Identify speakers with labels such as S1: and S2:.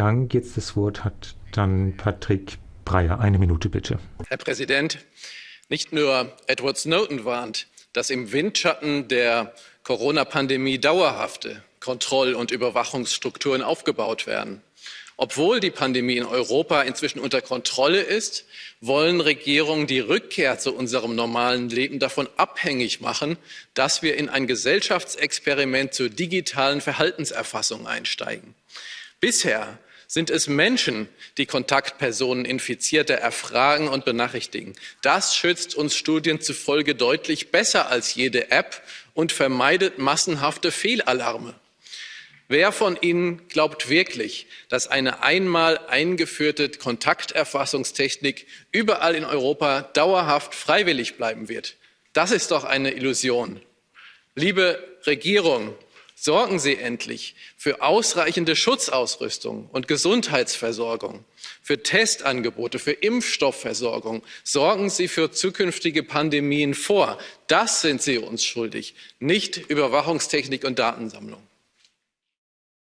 S1: Dank. Jetzt das Wort hat dann Patrick Breyer. Eine Minute bitte.
S2: Herr Präsident, nicht nur Edward Snowden warnt, dass im Windschatten der Corona-Pandemie dauerhafte Kontroll- und Überwachungsstrukturen aufgebaut werden. Obwohl die Pandemie in Europa inzwischen unter Kontrolle ist, wollen Regierungen die Rückkehr zu unserem normalen Leben davon abhängig machen, dass wir in ein Gesellschaftsexperiment zur digitalen Verhaltenserfassung einsteigen. Bisher sind es Menschen, die Kontaktpersonen Infizierter erfragen und benachrichtigen. Das schützt uns Studien zufolge deutlich besser als jede App und vermeidet massenhafte Fehlalarme. Wer von Ihnen glaubt wirklich, dass eine einmal eingeführte Kontakterfassungstechnik überall in Europa dauerhaft freiwillig bleiben wird? Das ist doch eine Illusion. Liebe Regierung, sorgen Sie endlich für ausreichende Schutzausrüstung und Gesundheitsversorgung, für Testangebote, für Impfstoffversorgung. Sorgen Sie für zukünftige Pandemien vor. Das sind Sie uns schuldig, nicht Überwachungstechnik und Datensammlung.